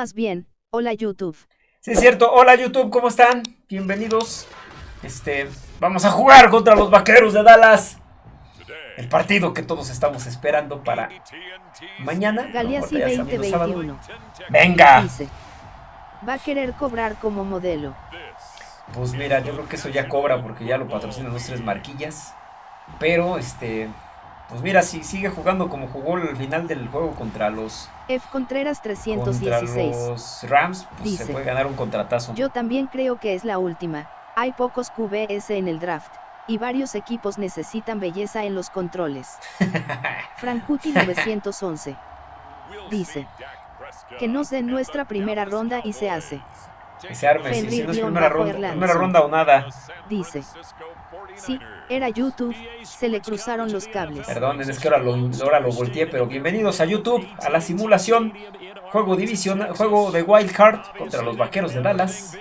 Más bien, hola YouTube. Sí, es cierto. Hola YouTube, ¿cómo están? Bienvenidos. Este, vamos a jugar contra los Vaqueros de Dallas. El partido que todos estamos esperando para mañana. Galeazzi 2021. Venga. Dice. Va a querer cobrar como modelo. Pues mira, yo creo que eso ya cobra porque ya lo patrocinan los tres marquillas. Pero, este, pues mira, si sigue jugando como jugó el final del juego contra los... F. Contreras Contra 316. los Rams, pues Dice. se puede ganar un contratazo. Yo también creo que es la última. Hay pocos QBS en el draft. Y varios equipos necesitan belleza en los controles. Frankuti 911. Dice. Que nos den nuestra primera ronda y se hace. Que se arme, si, si no es primera ronda, primera ronda o nada. Dice. Sí, era YouTube. Se le cruzaron los cables. Perdón, es que ahora lo, ahora lo volteé, pero bienvenidos a YouTube, a la simulación. Juego división, juego de Wild Card contra los Vaqueros de Dallas.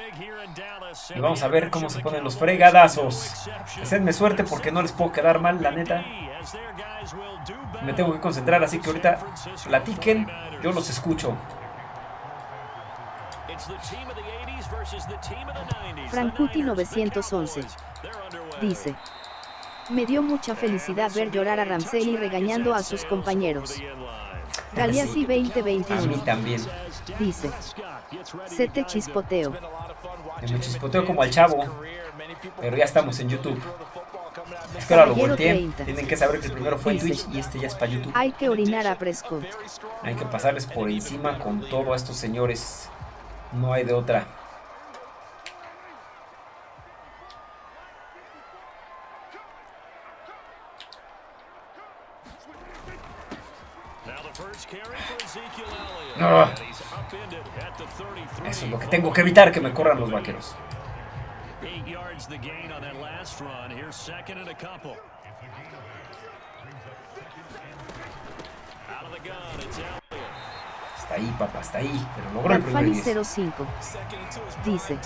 Y vamos a ver cómo se ponen los fregadazos. Deseadme suerte porque no les puedo quedar mal, la neta. Me tengo que concentrar, así que ahorita platiquen, yo los escucho. Frankuti 911. Dice. Me dio mucha felicidad ver llorar a Ramsey regañando a sus compañeros. Galeazzi A mí 2021. también. Dice. Se te chispoteo. Me chispoteo como al chavo, pero ya estamos en YouTube. Es que ahora lo volteé. 30. Tienen que saber que el primero fue en. Twitch y este ya es para YouTube. Hay que orinar a Prescott. Hay que pasarles por encima con todo a estos señores. No hay de otra. Ah. Eso es lo que tengo que evitar, que me corran los vaqueros. Eight yards the gain on that last run. Here's second and a couple. Out of the gun, it's Elliott. Está ahí, papá, está ahí. Pero logró el primer Alfani 10. 05. Dice.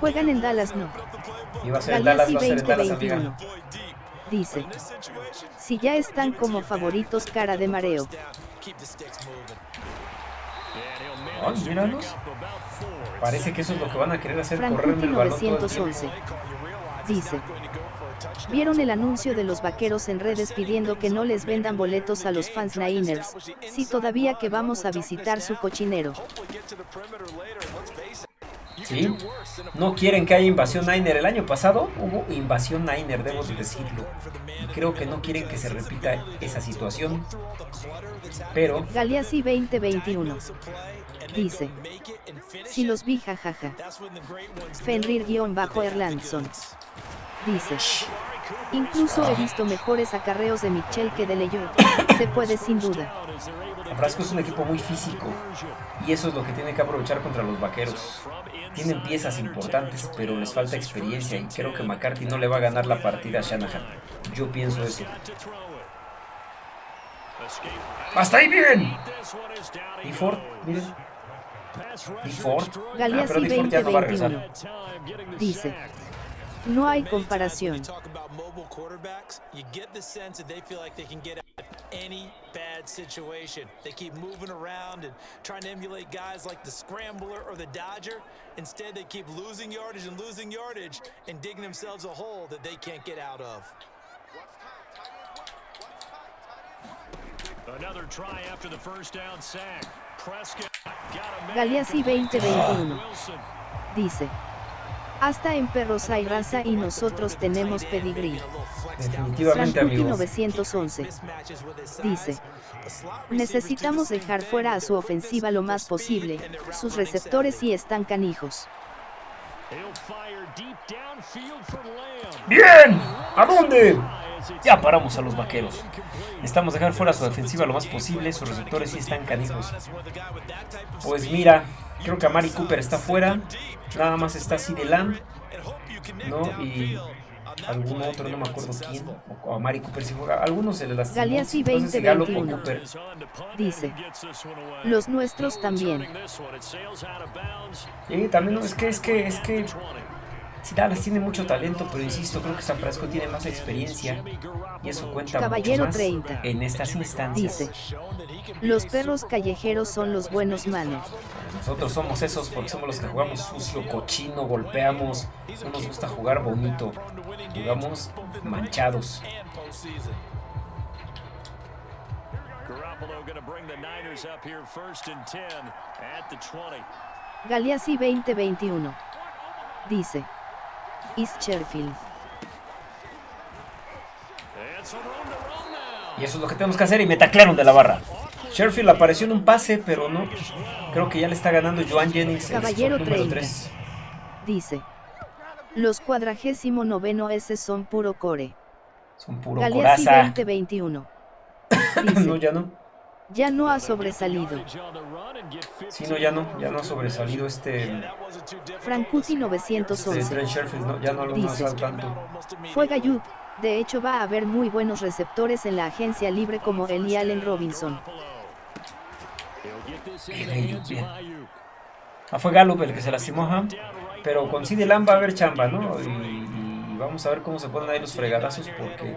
Juegan en Dallas no. Iba a ser en Dallas, va a ser en Dallas, 2021. amiga. Dice. Si ya están como favoritos cara de mareo. Míralos. Parece que eso es lo que van a querer hacer, correrme el balón todo el tiempo. 911. Dice. ¿Vieron el anuncio de los vaqueros en redes pidiendo que no les vendan boletos a los fans Niners? Sí, todavía que vamos a visitar su cochinero. ¿Sí? No quieren que haya invasión Niner. El año pasado hubo invasión Niner, debo de decirlo. Y creo que no quieren que se repita esa situación. Pero, Galeazzi 2021. Dice. Si los vi jajaja. Fenrir-Erlandson. Dice. Incluso he visto mejores acarreos de Mitchell que de Leyot. Se puede sin duda. Nebraska es un equipo muy físico. Y eso es lo que tiene que aprovechar contra los vaqueros. Tienen piezas importantes, pero les falta experiencia. Y creo que McCarthy no le va a ganar la partida a Shanahan. Yo pienso eso. ¡Hasta ahí bien! Y Ford, miren. Y Ford. Ah, pero Galeazzi Di Ford ya no va 2021. Dice. No hay comparación. talk about mobile quarterbacks, you get the sense that they feel like they can get out of any bad situation. They keep moving around and trying to emulate guys like the Scrambler or the Dodger. Instead, they keep losing yardage and losing yardage and digging themselves a hole that they can't get out of. Another try after the first down sack. Prescott got a man Galeazzi complete to 2021. Wilson. Dice. Hasta en perros hay raza y nosotros tenemos pedigrí. Definitivamente, amigos. 911. Mismatches with his Dice. Necesitamos dejar fuera a su ofensiva lo más posible. Sus receptores sí están canijos. ¡Bien! ¿A dónde? Ya paramos a los vaqueros. Necesitamos dejar fuera su defensiva lo más posible. Sus receptores sí están canijos. Pues mira, creo que Amari Cooper está fuera. Nada más está CD Lamb. ¿No? Y algún otro, no me acuerdo quién. O Amari Cooper si juega. Algunos se le lastimó. Galeazzi No sé si Gallup o 2021. Cooper. Dice. Los nuestros también. Sí, también no, es que, es que, es que Sí, Dallas tiene mucho talento, pero insisto, creo que San Francisco tiene más experiencia y eso cuenta Caballero mucho más 30. en estas instancias. Dice, los perros callejeros son los buenos manos. Nosotros somos esos porque somos los que jugamos sucio, cochino, golpeamos, no nos gusta jugar bonito, jugamos manchados. Garoppolo going to bring the Niners up here first and 10 at the 20. Galeazzi 2021. Dice, Run now. Y eso es lo que tenemos que hacer y me taclearon de la barra. Sherfield apareció en un pase, pero no. Creo que ya le está ganando Joan Jennings, el Caballero número 30. 3. Dice, los cuadragésimo noveno S son puro core. Son puro Galeazzi coraza. 2021. no, Dice, ya no. Ya no ha sobresalido. On the run and get 50. Sí, no, ya no. Ya no ha sobresalido este, Frankuti este 911. Trent Sherfield. No, ya no lo Dice. más al tanto. Fue Gayud. De hecho va a haber muy buenos receptores en la agencia libre como Eli Allen Robinson. Bien. Ah, fue Gallup el que se lastimó, ajá. Pero con CD Lamb va a haber chamba, ¿no? Y, y vamos a ver cómo se ponen ahí los fregadazos porque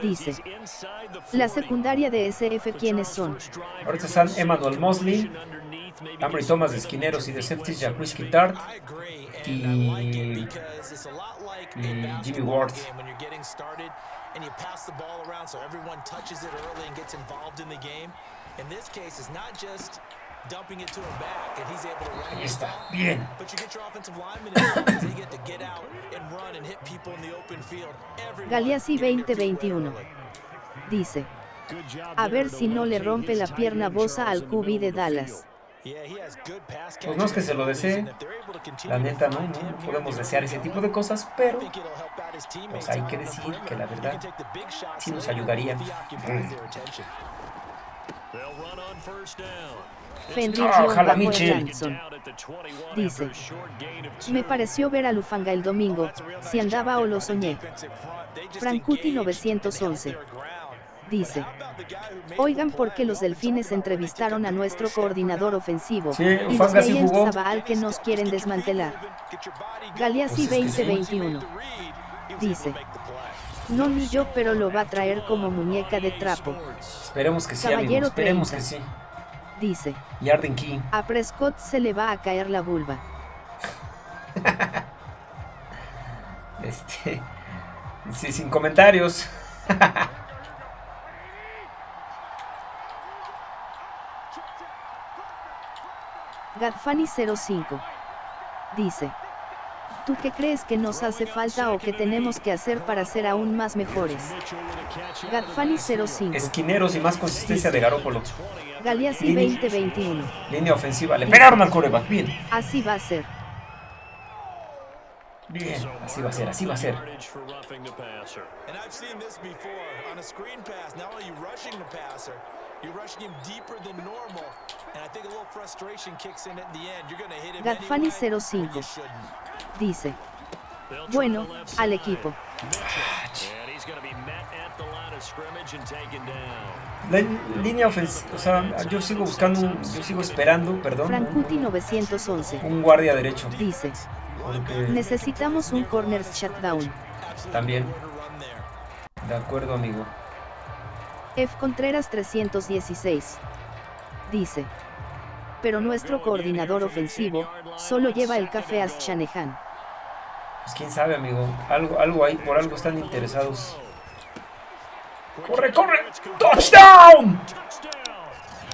Dice, La 40. secundaria de SF quiénes son. Ahorita están Emmanuel Mosley, Ambry Thomas de esquineros y de safeties, Jacques Tart y, y Jimmy Ward. Ahí está, bien. But you get your offensive linemen involved as they get to get out and run and hit people in the open field. Everyone Galeazzi getting their feet wet 2021. early. Dice, a ver si no le rompe his la pierna Bosa al QB de. Dallas. Pues no es que se lo desee. La neta, no, no, podemos desear ese tipo de cosas, pero pues hay que decir que la verdad sí nos ayudaría. Ojalá Mitchell. Erlandson. Down at the 21 Dice. Me pareció ver a Lufanga el domingo, si andaba o lo soñé. Held 911. their ground. Dice, oigan the por play? qué los delfines entrevistaron a nuestro coordinador ofensivo, Sí, y los que nos quieren desmantelar. Galeazzi Pues es que sí. 2021. The read, he was able Dice, no ni yo pero lo va a traer como muñeca de trapo. Esperemos que sí, amigo. Caballero Esperemos 30. que sí. Dice, Y Arden Key. a Prescott se le va a caer la vulva. Este. Sí, sin comentarios. Gadfani 05. Dice, ¿tú qué crees que nos hace falta o que tenemos que hacer para ser aún más mejores? Gadfani 05. Esquineros y más consistencia de Garópolo. Galeazzi Lini. 2021. Línea ofensiva. Le pegaron al coreback. Bien. Así va a ser. Bien. Así va a ser, así va a ser. Yardage for roughing the passer. And I've seen this before on a screen pass. Not only are you rushing the passer, you're rushing him deeper than normal. And I think a little frustration kicks in at the end. You're going to hit him Gadfani anyway, 05. Dice, bueno, al equipo. La línea ofensiva. O sea, yo sigo buscando. un- yo sigo esperando, perdón. Frankuti Un, 911. un guardia derecho. Dice, Porque necesitamos un corner shutdown. también. De acuerdo, amigo. F. Contreras 316. Dice, pero nuestro coordinador ofensivo solo lleva el café a Shanahan. Pues quién sabe, amigo. Algo, algo ahí, por algo están interesados. ¡Corre, corre! ¡Touchdown!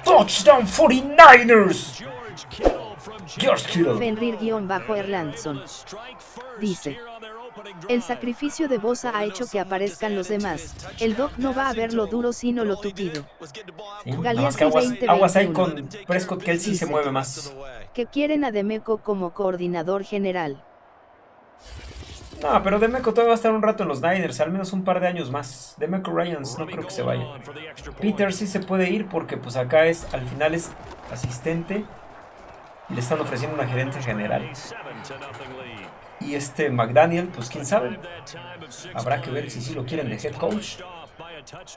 ¡Touchdown 49ers! George Kittle. Fenrir-Erlandson. Dice, El sacrificio de Bosa ha hecho que aparezcan los demás. El Doc no va a ver lo duro sino lo tupido. Sí, que aguas, aguas ahí 2021. con Prescott que él sí se mueve más. Que quieren a Demeco como coordinador general. No, pero Demeco todavía va a estar un rato en los Niners, al menos un par de años más. Demeco Ryans no creo que se vaya. Peter sí se puede ir porque pues acá es, al final es asistente y le están ofreciendo una gerente general. Y este McDaniel, pues quién sabe. Habrá que ver si sí lo quieren de head coach.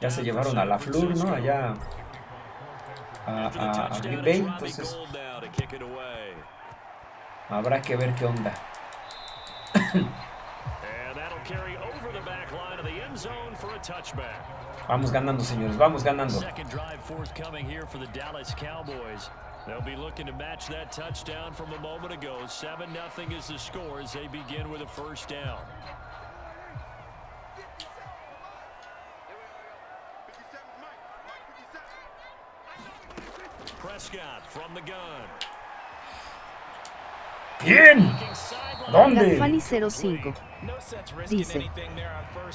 Ya se llevaron a la Flur, ¿no? Allá a, a Green Bay, entonces habrá que ver qué onda. Vamos ganando, señores, vamos ganando. They'll be looking to match that touchdown from a moment ago. 7 nothing is the score as they begin with a first down. Prescott from the gun. Bien. ¿Dónde? Fanny 05 dice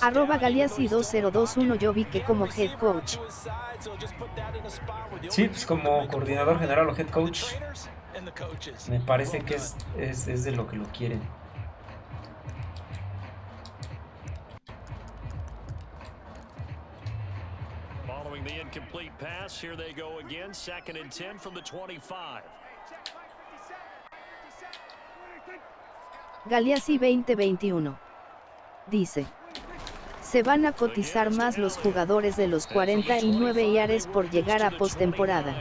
arroba Galeazzi 2021 yo vi que como head coach sí pues como coordinador general o head coach me parece que es, es, es de lo que lo quieren Following the incomplete pass, here they go again, second and 10 from the 25. Galeazzi 2021. Dice. Se van a cotizar más los jugadores de los 49 yares por llegar a postemporada.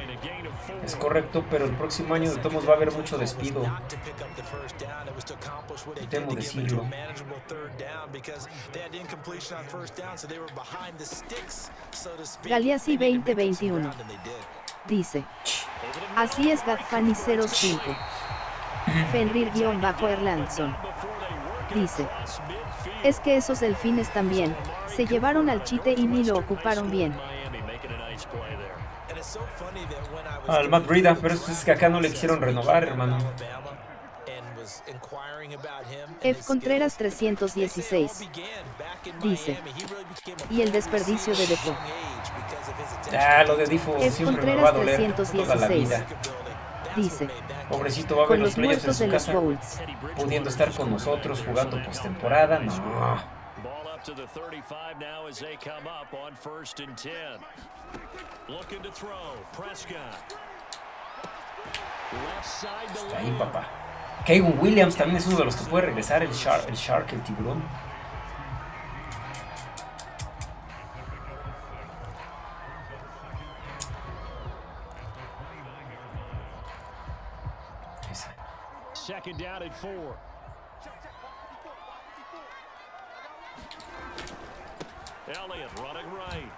Es correcto, pero el próximo año de Tomos va a haber mucho despido. Temo decirlo. Galeazzi 2021. Dice. Así es Gatfani 05. Fenrir-Erlandson. Dice. Es que esos delfines también, se llevaron al chite y ni lo ocuparon bien. Al Matt Brida, pero es que acá no le quisieron renovar, hermano. F. Contreras 316 dice y el desperdicio de Defo. Ah, lo de Defo siempre me va a doler toda la vida. Dice Pobrecito va a ver los, playoffs en su casa, pudiendo estar con nosotros jugando postemporada. No. Está ahí, papá. Kevin Williams también es uno de los que puede regresar, el Shark, el, shark, el tiburón. Second down at four. Elliott running right.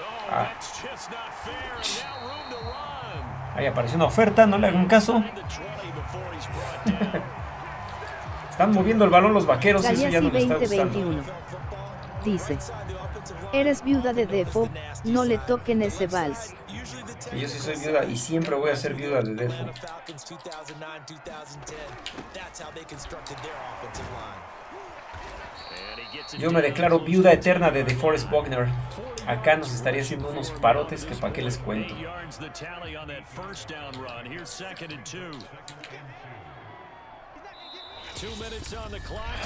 Oh, ah. that's just not fair. And now room to run. Ahí apareció una oferta, no le hagan caso. Están moviendo el balón los vaqueros, eso ya no me está gustando. Dice, eres viuda de Defo, no le toquen ese vals. Yo sí soy viuda y siempre voy a ser viuda de Defo. Yo me declaro viuda eterna de DeForest Bogner. Acá nos estaría haciendo unos parotes que para qué les cuento.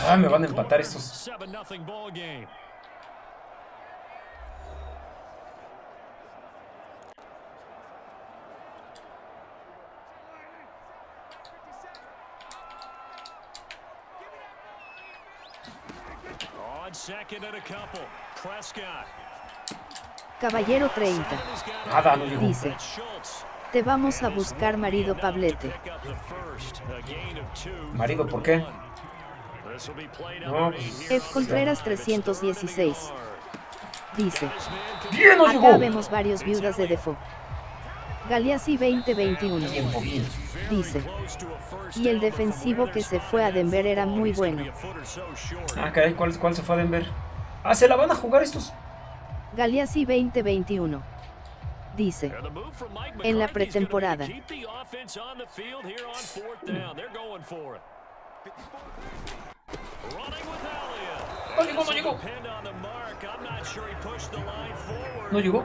Ah, me van a empatar estos. Caballero 30. Nada, no Dice. Te vamos a buscar marido Pablete. ¿Marido por qué? No. F. Contreras 316. Dice. Bien, no Acá vemos varios viudas de Defo. Galeazzi 2021. Dice. Y el defensivo que se fue a Denver era muy bueno. Ah, caray, ¿cuál, cuál se fue a Denver? Ah, se la van a jugar estos. Galeazzi 2021. Dice. En la pretemporada. No llegó, no llegó. No llegó.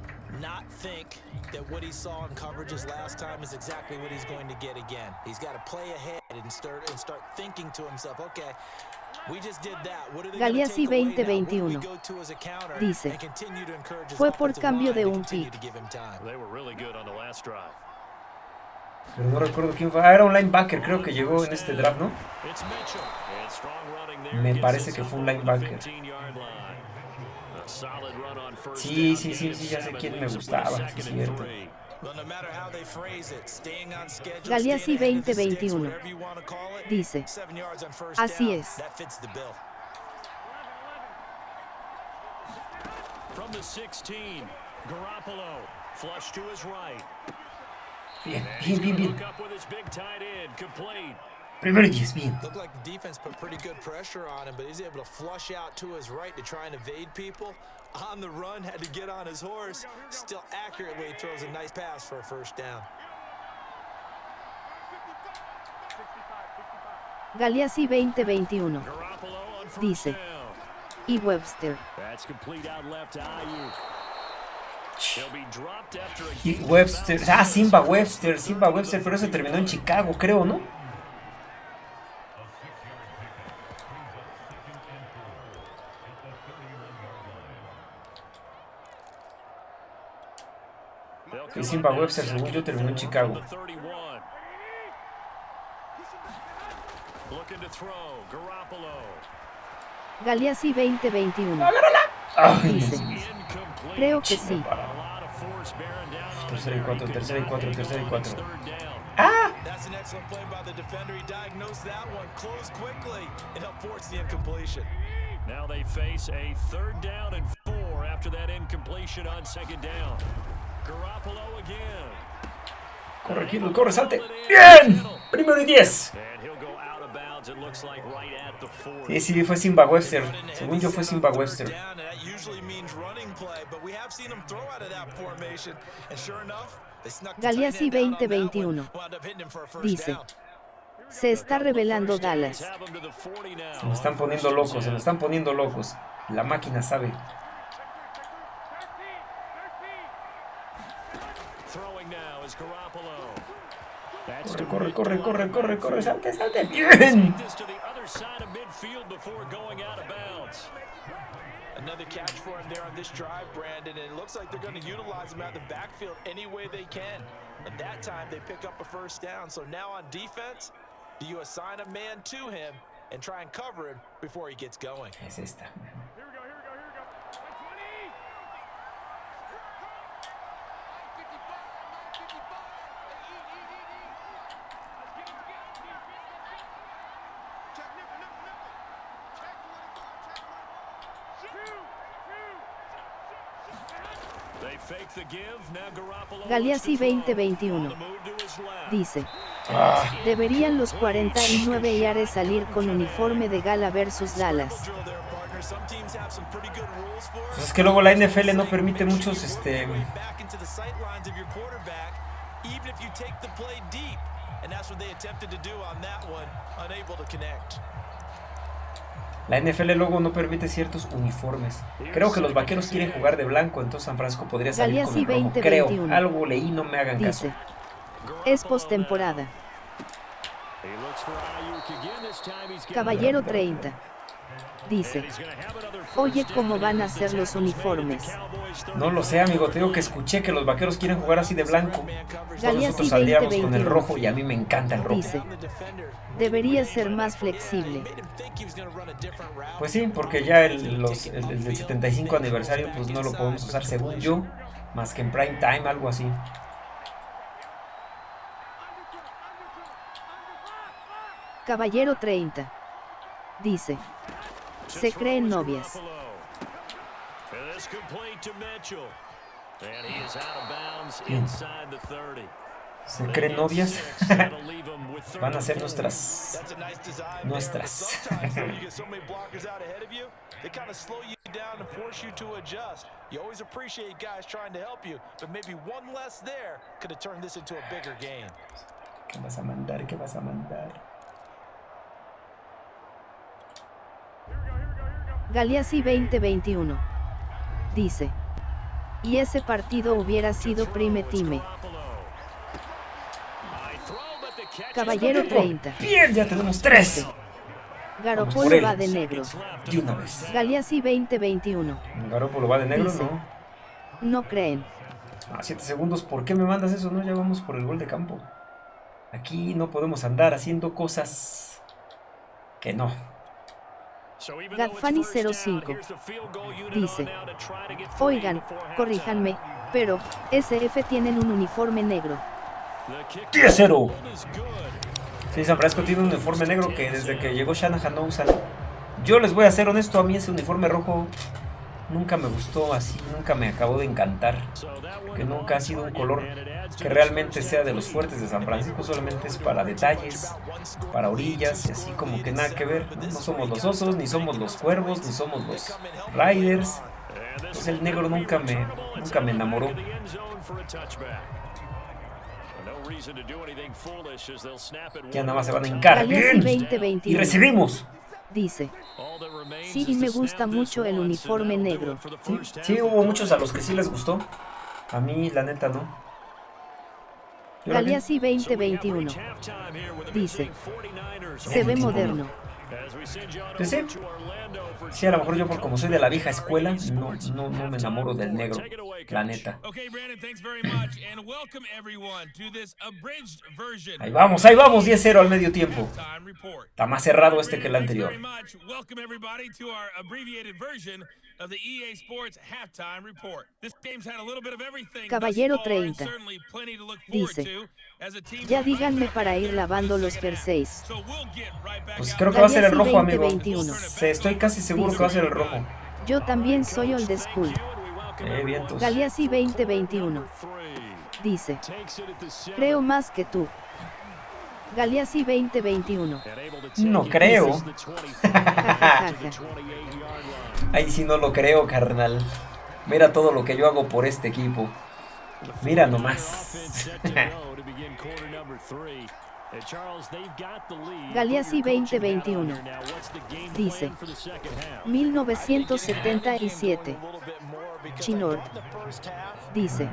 Not think that what he saw in coverages last time is exactly what he's going to get again. He's got to play ahead and start and start thinking to himself, okay, Galeazzi 2021 dice, fue por cambio de un pick. Pero no recuerdo quién fue. Ah, era un linebacker, creo que llegó en este draft, ¿no? Me parece que fue un linebacker. Sí, sí, sí, sí, ya sé quién me gustaba, sí, es cierto. Galeazzi 2021 dice, así es. From the 16, Garoppolo, flush to his right. Bien, bien, bien, bien. Primero y diez, bien. Looked like the defense put pretty good pressure on him, but he's able to flush out to his right to try and evade people. On the run, had to get on his horse. Still accurately throws a nice pass for a first down. Galeazzi 2021 dice, y Webster. Y Webster, ah, Simba Webster, Simba Webster, pero ese terminó en Chicago, creo, ¿no? Y Simba Webster, según yo, terminó en Chicago. Galeazzi 2021 dice, creo que sí. Tercera y cuatro, tercera y cuatro, tercera y cuatro. ¡Ah! That's an excellent play by the defender. He diagnosed that one, closed quickly, and helped force the incompletion. Now they face a third down and four after that incompletion on second down. Corre, Kittle, corre, salte. ¡Bien! Primero y diez. And he'll go out of bounds, it looks like right at the 40. Sí, sí, fue Simba Webster. Según yo fue Simba Webster. Galeazzi end out on that 2021 one. Wound up hitting him for a first dice, se está revelando Dallas. Have him to the 40 now. Se me están poniendo locos, se me están poniendo locos. La máquina sabe. Corre, corre, corre, corre, corre, corre, salte, salte. Bien. This to the other side of midfield before going out of bounds. Another catch for him there on this drive, Brandon, and it looks like they're going to utilize him out of the backfield any way they can. And that time they pick up a first down. So now on defense, do you assign a man to him and try and cover him before he gets going? Es esta. Galeazzi looks to throw. 2021 On the move to his left. dice, Ah, deberían los 49 Yares salir con uniforme de gala versus Dallas. Pues es que luego la NFL no permite muchos, este, la NFL luego no permite ciertos uniformes. Creo que los vaqueros quieren jugar de blanco, entonces San Francisco podría salir con el rojo. Creo, 2021. algo leí, no me hagan caso. Es postemporada. Caballero 30 dice, oye cómo van a ser los uniformes. No lo sé, amigo, te digo que escuché que los vaqueros quieren jugar así de blanco. Galeazzi nosotros saldríamos con el 2021 rojo y a mí me encanta el rojo. dice, debería ser más flexible. Pues sí, porque ya el, los, el, el del 75 aniversario pues no lo podemos usar según yo, más que en prime time, algo así. Caballero 30 dice, se creen novias. And this complete to Mitchell. And he is out of bounds Bien. inside the 30. Se creen novias. Van a ser nuestras. Nuestras. They kind of slow you down and force you to adjust. You always appreciate guys trying to help you, but maybe one less there could have turned this into a bigger game. ¿Qué vas a mandar? ¿Qué vas a mandar? Galeazzi 2021 dice. Y ese partido hubiera sido prime time. Caballero 30. Bien, ya tenemos tres. Garopolo va de negro. De una vez. Galeazzi 2021. Garopolo va de negro, ¿no? No creen. A 7 segundos, ¿por qué me mandas eso? No, ya vamos por el gol de campo. Aquí no podemos andar haciendo cosas que no. Gadfani 05 dice, oigan, corríjanme, pero, SF tienen un uniforme negro. 10-0. Sí, San Francisco tiene un uniforme negro que desde que llegó Shanahan no usan. Yo les voy a ser honesto, a mí ese uniforme rojo nunca me gustó así, nunca me acabó de encantar. Que nunca ha sido un color que realmente sea de los fuertes de San Francisco, solamente es para detalles, para orillas y así como que nada que ver. No, somos los osos, ni somos los cuervos, ni somos los riders. Pues el negro nunca me, nunca me enamoró. Ya nada más se van a hincar. Bien. Y recibimos. Dice. Sí, y me gusta mucho el uniforme negro. Sí, sí, hubo muchos a los que sí les gustó. A mí, la neta, no. Galeazzi 2021. Dice. Se ve moderno. Sí. Sí, a lo mejor yo por como soy de la vieja escuela, no, no, no me enamoro del negro, la neta. Ahí vamos, ahí vamos, 10-0 al medio tiempo. Está más cerrado este que el anterior. Caballero 30. Dice. Ya díganme para ir lavando los jerseys. Pues creo que va a ser el rojo, amigo. estoy casi seguro que va a ser el rojo. Yo también soy old school. Eh, vientos. Galeazzi 2021. Dice. Creo más que tú. Galeazzi 2021. No creo. Ay, si no lo creo, carnal. Mira todo lo que yo hago por este equipo. Mira nomás. Galeazzi 2021 dice 1977 Chinord dice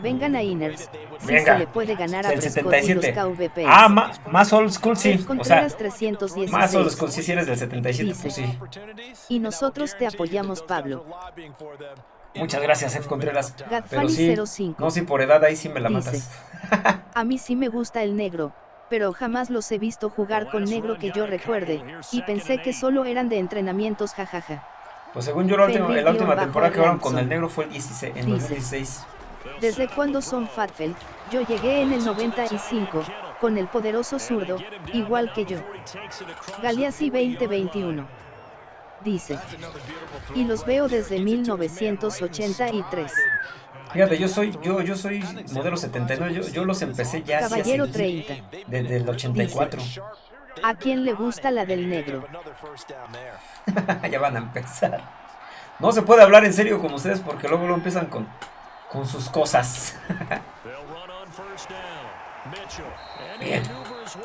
vengan a Inners si se le puede ganar a Prescott y los KVP ah más old school sí o sea más old school sí si eres del 77 pues sí y nosotros te apoyamos Pablo Muchas gracias, F. Contreras. Pero sí, no, si por edad ahí sí me la matas. a mí sí me gusta el negro, pero jamás los he visto jugar con negro que yo recuerde, y pensé que solo eran de entrenamientos jajaja. Pues según yo la última, la última temporada que jugaron con el negro fue el 16, en 2016. ¿Desde cuándo son Fatfeld? Yo llegué en el 95, con el poderoso zurdo, igual que yo. Galeazzi 2021 dice. Y los veo desde 1983. Fíjate, yo soy, yo, yo soy modelo 79, yo, yo los empecé ya Caballero 30. desde el 84. ¿A quién le gusta la del negro? ya van a empezar. No se puede hablar en serio con ustedes porque luego lo empiezan con, con sus cosas. bien,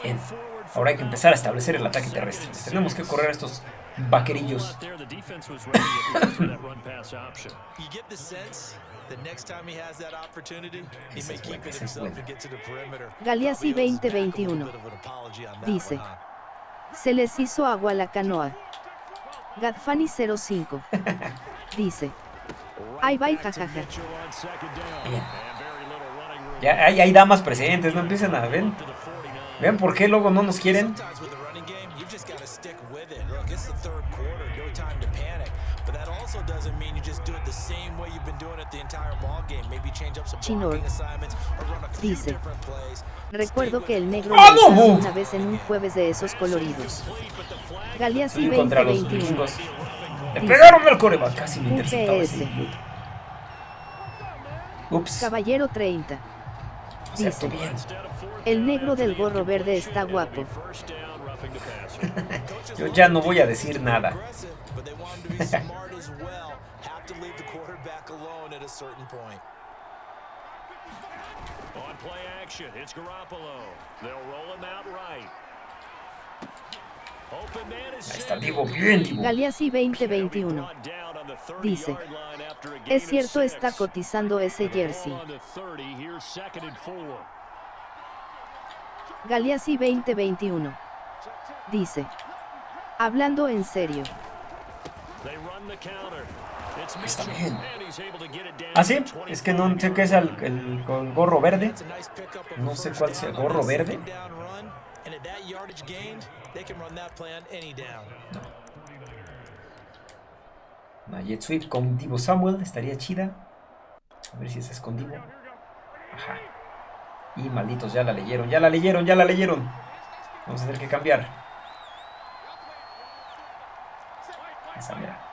bien. Ahora hay que empezar a establecer el ataque terrestre. Tenemos que correr a estos vaquerillos. Galeazzi 2021 dice: Se les hizo agua la canoa. Gadfani 05 dice: Ay, bye, jajaja. Ya hay, hay damas presentes, no empiecen a ver. ¿Ven por qué luego no nos quieren? Chinor dice, recuerdo que el negro lo una vez en un jueves de esos coloridos. Galeazzi 2021. Le pegaron el coreback, casi me interceptaba Ups. Caballero 30. Dice, el negro del gorro verde está guapo. Yo ya no voy a decir nada. On play action, it's Garoppolo. They'll roll him out right. Open man is Ahí está Divo, bien Divo. Galeazzi 2021. Dice, es cierto está cotizando ese jersey. Galeazzi 2021. Dice, hablando en serio. Está bien. ¿Ah, sí? Es que no sé qué es el, el, el gorro verde. No sé cuál sea. ¿Gorro verde? Una jet sweep con Divo Samuel. Estaría chida. A ver si es escondido. Ajá. Y malditos, ya la leyeron, ya la leyeron, ya la leyeron. Vamos a tener que cambiar. Esa, mira.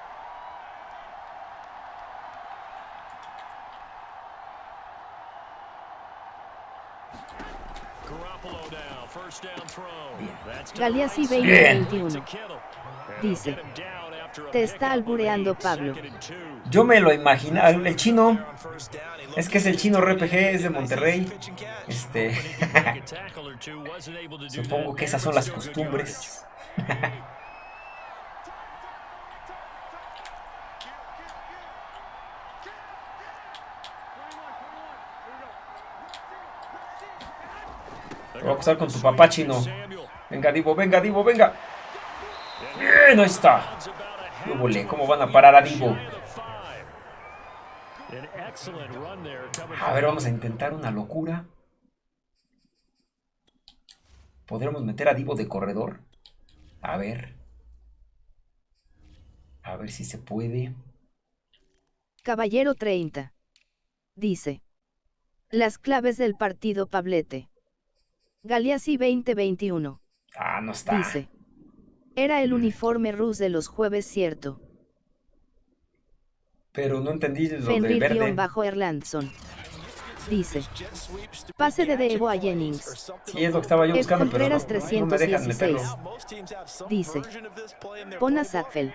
Galeazzi 2021. Dice, te está albureando Pablo. Yo me lo imaginaba, el chino, es que es el chino RPG, es de Monterrey. Este, supongo que esas son las costumbres. Voy a pasar con tu papá chino. Venga, Divo, venga, Divo, venga. Bien, ahí está. ¿cómo van a parar a Divo? A ver, vamos a intentar una locura. ¿Podremos meter a Divo de corredor? A ver. A ver si se puede. Caballero 30. Dice. Las claves del partido Pablete. Galeazzi 2021. Ah, no está. Dice. Era el uniforme rus de los jueves, cierto. Pero no entendí lo de verde. Fenrir-bajo Erlandson. Dice. Pase de Devo a Jennings. Sí, es lo que estaba yo buscando, pero no, Contreras no me dejan 316. meterlo. Dice. Pon a Sackfel.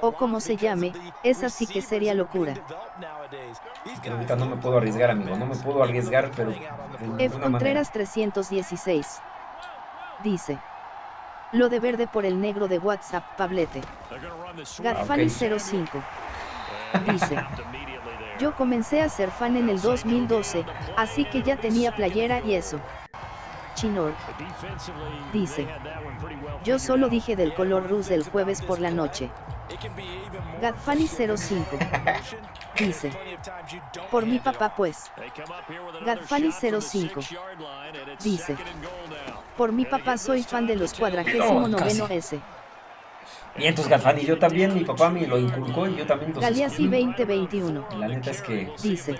O como se llame, esa sí que sería locura. Pero ahorita no me puedo arriesgar, amigo. No me puedo arriesgar, pero F. manera. Contreras 316. Dice. Lo de verde por el negro de WhatsApp, Pablete. Gadfani ok. 05. Dice. Yo comencé a ser fan en el 2012, así que ya tenía playera y eso. Chinor. Dice. Yo solo dije del color rus del jueves por la noche. Gadfani 05. Dice. Por mi papá pues. Gadfani 05. Dice. Por mi papá soy fan de los cuadragésimo No, casi. Noveno S. Vientos Gafani, yo también, mi papá me lo inculcó y yo también Galeazzi escogí. 2021. La neta es que... Dice.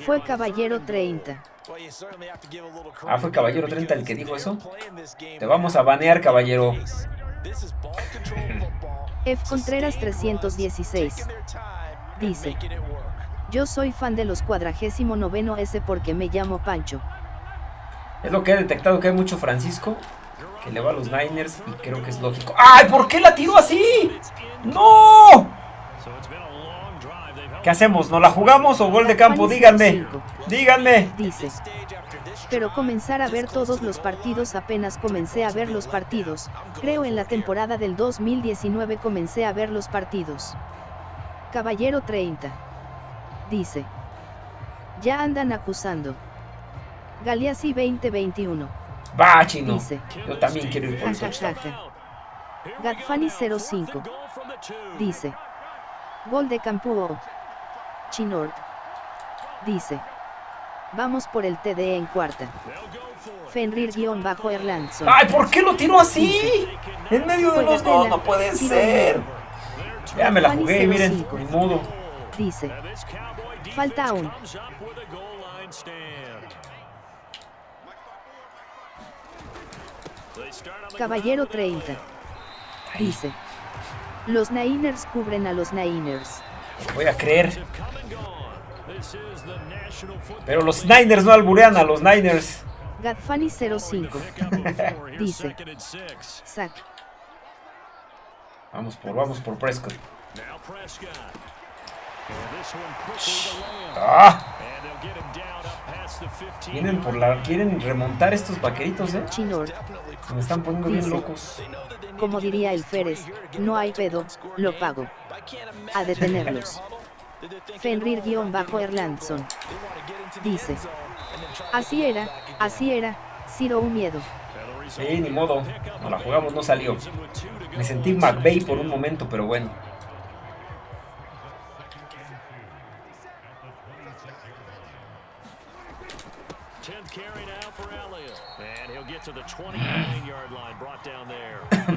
Fue caballero 30. Ah, fue Caballero 30 el que dijo eso. Te vamos a banear, caballero. F. Contreras 316. Dice. Yo soy fan de los cuadragésimo noveno S porque me llamo Pancho. Es lo que he detectado que hay mucho Francisco que le va a los Niners y creo que es lógico. ¡Ay! ¿Por qué la tiró así? ¡No! ¿Qué hacemos? ¿No la jugamos o gol de campo? Díganme. Díganme. Dice. Pero comenzar a ver todos los partidos apenas comencé a ver los partidos. Creo en la temporada del 2019 comencé a ver los partidos. Caballero 30. Dice. Ya andan acusando. Galeazzi 2021. Va, chino. Dice. Yo también quiero ir por el touchdown. Jajaja. Gadfani 05. Dice. Gol de Campuo. Chinord. Dice. Vamos por el TD en cuarta. Fenrir-Erlandson. ¡Ay! ¿Por qué lo tiró así? En medio de los dos, no puede ser. Ya me la jugué, miren, ni modo. Dice. Falta aún. Caballero 30. Dice. Los Niners cubren a los Niners. Voy a creer. Pero los Niners no alburean a los Niners. Gadfani 05 dice Sac. Vamos por, vamos por Prescott. ¡Ah! Vienen por la, quieren remontar estos vaqueritos, ¿eh? Chinor Me están poniendo bien locos. Como diría el Férez, no hay pedo, lo pago. A detenerlos. Fenrir-Erlandson. Dice. Así era, así era, Ciro un miedo. Sí, ni modo. No la jugamos, no salió. Me sentí McVeigh por un momento, pero bueno. carry now for Elliott. And he'll get to the 29-yard line, brought down there.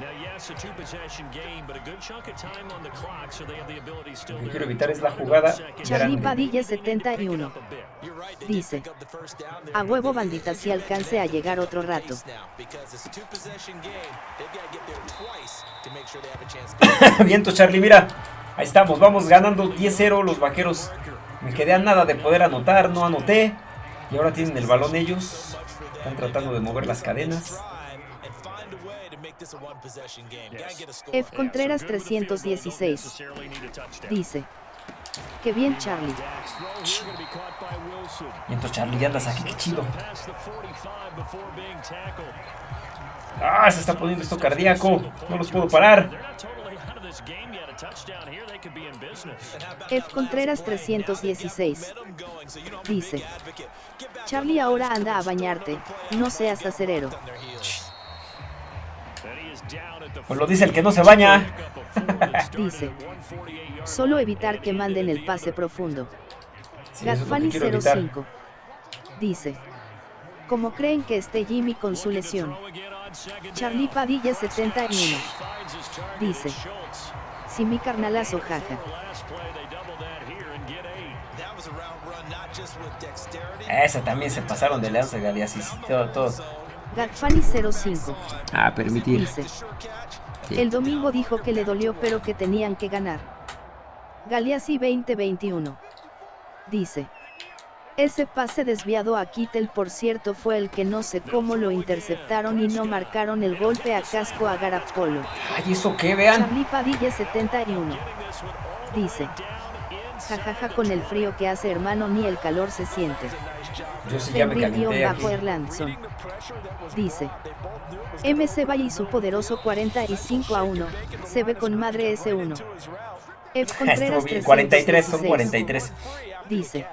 now, yes, a two-possession game, but a good chunk of time on the clock, so they have the ability still to... quiero evitar es la jugada. Charlie Padilla 71. Dice, a huevo bandita si alcance a llegar otro rato. Viento Charlie, mira. Ahí estamos, vamos ganando 10-0 los vaqueros. Me quedé a nada de poder anotar, no anoté. Y ahora tienen el balón ellos. Están tratando de mover las cadenas. F. Contreras 316 dice Que bien Charlie Miento Charlie, ya andas aquí, qué chido Ah, se está poniendo esto cardíaco No los puedo parar F. Contreras 316 dice Charlie ahora anda a bañarte, no seas acerero. Pues lo dice el que no se baña. dice. Solo evitar que manden el pase profundo. Sí, 05. Dice. Como creen que esté Jimmy con su lesión. Charlie Padilla 71. Dice. Si mi carnalazo jaja. Esa también se pasaron de lanza Galeasis. Todo, todo. Gatfani 05. Ah, permitir. Dice. El domingo dijo que le dolió pero que tenían que ganar. Galeazzi 2021. Dice. Ese pase desviado a Kittel por cierto fue el que no sé cómo lo interceptaron y no marcaron el golpe a casco a Garapolo. Ay, ¿eso qué? Vean. Charlie Padilla 71. Dice. Jajaja con el frío que hace hermano ni el calor se siente. Yo sí ya me bajo Erlandson. Dice. MC Valle y su poderoso 45 a 1, se ve con madre S1. F. Contreras 43 son 43. Dice.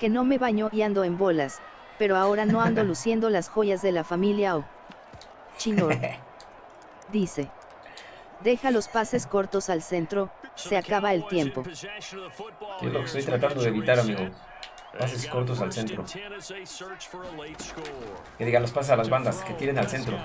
Que no me baño y ando en bolas, pero ahora no ando luciendo las joyas de la familia O. Chinor. Dice. Deja los pases cortos al centro, se acaba el tiempo. Es lo que estoy tratando de evitar, amigo. Pases cortos al centro. Que digan los pases a las bandas, que tiren al centro.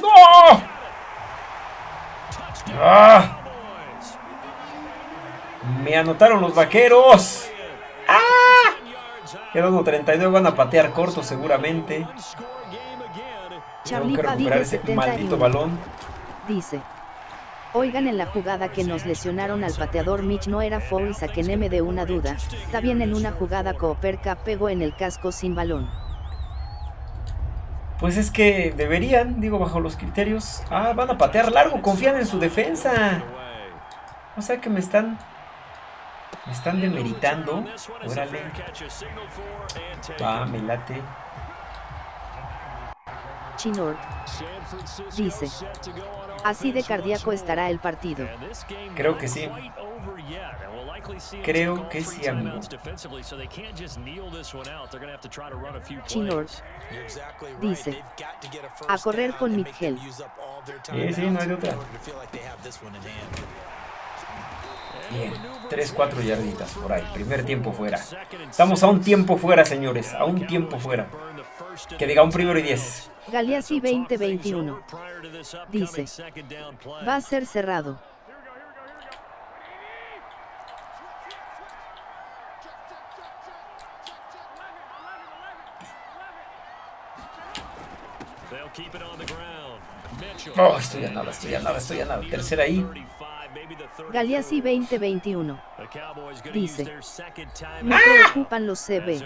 ¡No! ¡Ah! Me anotaron los vaqueros. ¡Ah! Quedando 32, van a patear corto seguramente. Tengo que recuperar ese maldito balón. Dice. Oigan en la jugada que nos lesionaron al pateador Mitch no era foul y saqueneme de una duda, está bien en una jugada Cooperca pegó en el casco sin balón. Pues es que deberían, digo bajo los criterios, ah, van a patear largo, confían en su defensa. O sea que me están me están demeritando. Órale. Ah, me late. Chinor dice, así de cardíaco estará el partido. Creo que sí. Creo que sí, amigo. Chinor dice, a correr con Miguel. Sí, sí, no hay otra. Bien, 3-4 yarditas por ahí. Primer tiempo fuera. Estamos a un tiempo fuera, señores. A un tiempo fuera. Que diga un primero y 10. Galeazzi 2021. Dice. Va a ser cerrado. Oh, estoy a nada, estoy a nada, estoy a nada. Tercera ahí. Galeazzi 2021. Dice. Me preocupan los CB.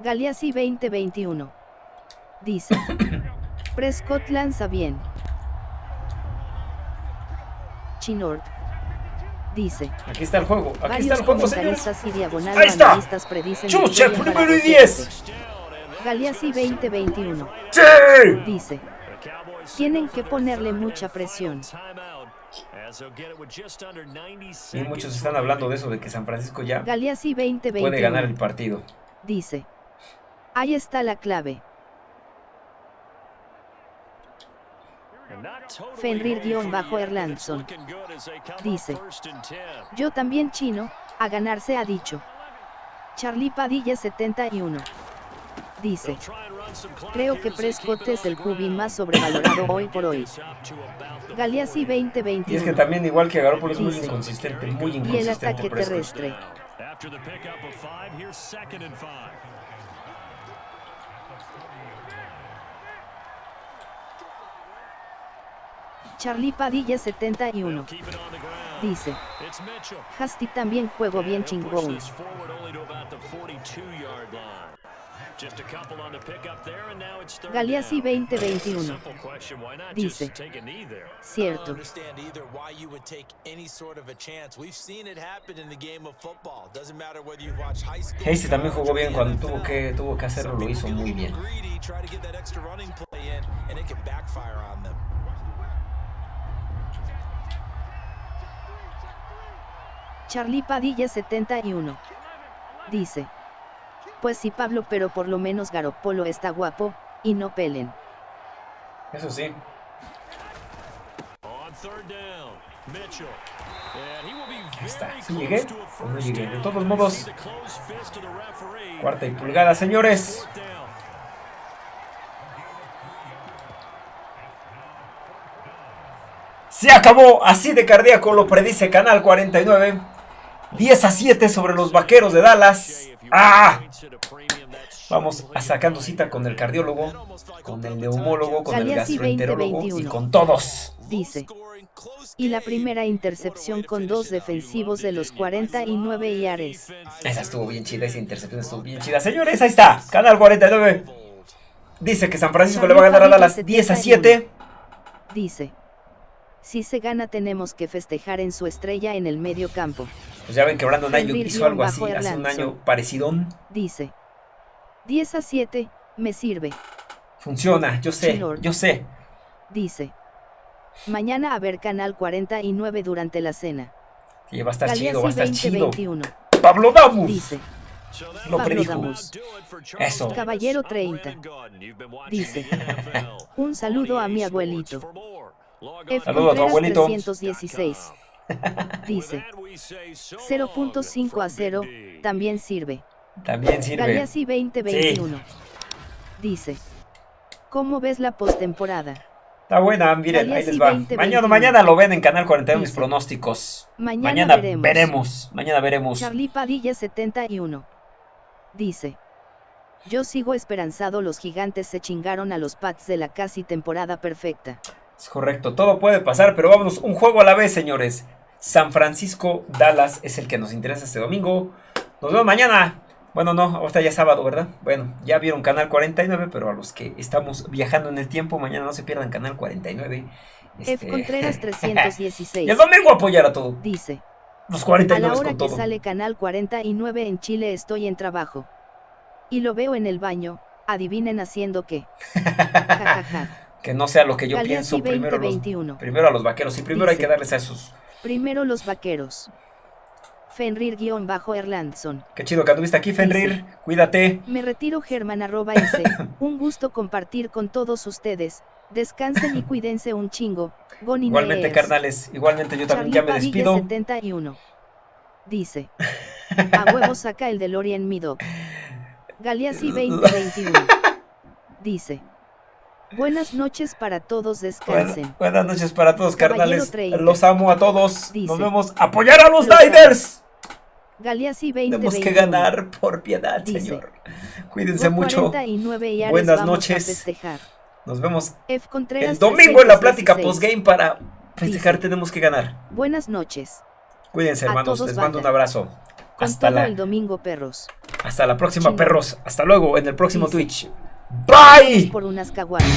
Galeazzi 2021. Dice. Prescott lanza bien. Chinord. Dice. Aquí está el juego. Aquí está el juego, señores. Y diagonal Ahí está. Predicen Chucha, primero y los 10. Galeazzi 2021. ¡Sí! Dice. Tienen que ponerle mucha presión. Y muchos están hablando de eso, de que San Francisco ya Galeazzi 2021. puede ganar el partido. Dice. Ahí está la clave. Fenrir-Erlandson. Dice. Yo también chino, a ganarse ha dicho. Charlie Padilla 71. Dice. Creo que Prescott es el QB más sobrevalorado hoy por hoy. Galeazzi 2021. Y es que también igual que Garoppolo es muy inconsistente, muy Y el inconsistente ataque Prescott. terrestre. Charlie Padilla 71. Keep it on the ground. Dice. It's Mitchell. Hasty también juego bien chingón. this forward only to about the 42-yard line. Just a couple on the pickup there, and now it's third Galeazzi down. 2021. Simple question, why not Dice. Cierto. understand either why you would take any sort of a chance. We've seen it happen in the game of football. Doesn't matter whether you've watched high school. Hasty también jugó bien cuando tuvo que, tuvo que hacerlo, lo hizo muy bien. Charlie Padilla 71. Dice. Pues sí Pablo pero por lo menos Garopolo está guapo, y no pelen. Eso sí. Ahí está. very ¿Sí close llegué? to a ¿O no llegué? De todos modos, cuarta y pulgada, señores. Se acabó, así de cardíaco lo predice Canal 49. 10 a 7 sobre los vaqueros de Dallas. ¡Ah! Vamos a sacando cita con el cardiólogo, con el neumólogo, con el gastroenterólogo y 2021. con todos. Dice. Y la primera intercepción con dos defensivos de los 49 yares. Esa estuvo bien chida, esa intercepción estuvo bien chida. Señores, ahí está, Canal 49. Dice que San Francisco le va a ganar a Dallas 10 a 7. Dice. Si se gana tenemos que festejar en su estrella en el medio campo. Pues ya ven que Brandon Ayuk hizo algo así hace un año parecidón. Dice. 10 a 7, me sirve. Funciona, yo sé, yo sé. Dice. Mañana a ver Canal 49 durante la cena. Y va a estar chido, va a estar chido. 2021. Pablo Damus. Dice. Lo Pablo predijo. Damus. Eso. Caballero 30. Dice. Un saludo a mi abuelito. F. Saludo a tu Contreras abuelito. 316. Dice. 0.5 a 0, también sirve. También sirve. Galeazzi 2021. Dice. ¿Cómo ves la postemporada? Está buena, miren, ahí les va. 20, Mañana, 21. mañana lo ven en Canal 41 mis pronósticos. Mañana, Mañana veremos. veremos. Mañana veremos. Charlie Padilla 71. Dice. Yo sigo esperanzado los gigantes se chingaron a los Pats de la casi temporada perfecta. Es correcto, todo puede pasar, pero vámonos un juego a la vez, señores. San Francisco, Dallas es el que nos interesa este domingo. Nos vemos mañana. Bueno, no, ahorita ya es sábado, ¿verdad? Bueno, ya vieron Canal 49, pero a los que estamos viajando en el tiempo, mañana no se pierdan Canal 49. F. Este, Contreras y 316. el domingo apoyar a todo. Dice. Los A 49 la hora con que todo. sale Canal 49 en Chile estoy en trabajo. Y lo veo en el baño, adivinen haciendo qué. Ja, ja, ja. Que no sea lo que yo Galeazzi pienso. Primero, los, 2021. primero a los vaqueros. Y primero hay que darles a esos. Primero los vaqueros. Fenrir-Erlandson. Qué chido que anduviste aquí, Fenrir. Cuídate. Me retiro Germán arroba S. Un gusto compartir con todos ustedes. Descansen y cuídense un chingo. Goni Igualmente, Neers. carnales. Igualmente yo también Charlie ya me Padilla despido. 71. Dice. A huevo saca el DeLorean mi doc. Galeazzi 2021. Dice. Buenas noches para todos, descansen. buenas noches para todos, carnales. 30. Los amo a todos. Dice. Nos vemos. ¡Apoyar a los Niners! Galeazzi 20 Tenemos que ganar por piedad, Dice. señor. Cuídense mucho. 49 yardas, Buenas noches. Nos vemos F. El domingo en la plática 316. postgame para festejar. Tenemos que ganar. Buenas noches. Cuídense, hermanos. Les mando un abrazo. Hasta la, el domingo, perros. hasta la próxima, perros. Hasta luego en el próximo. Twitch. Bye. Por unas caguamas.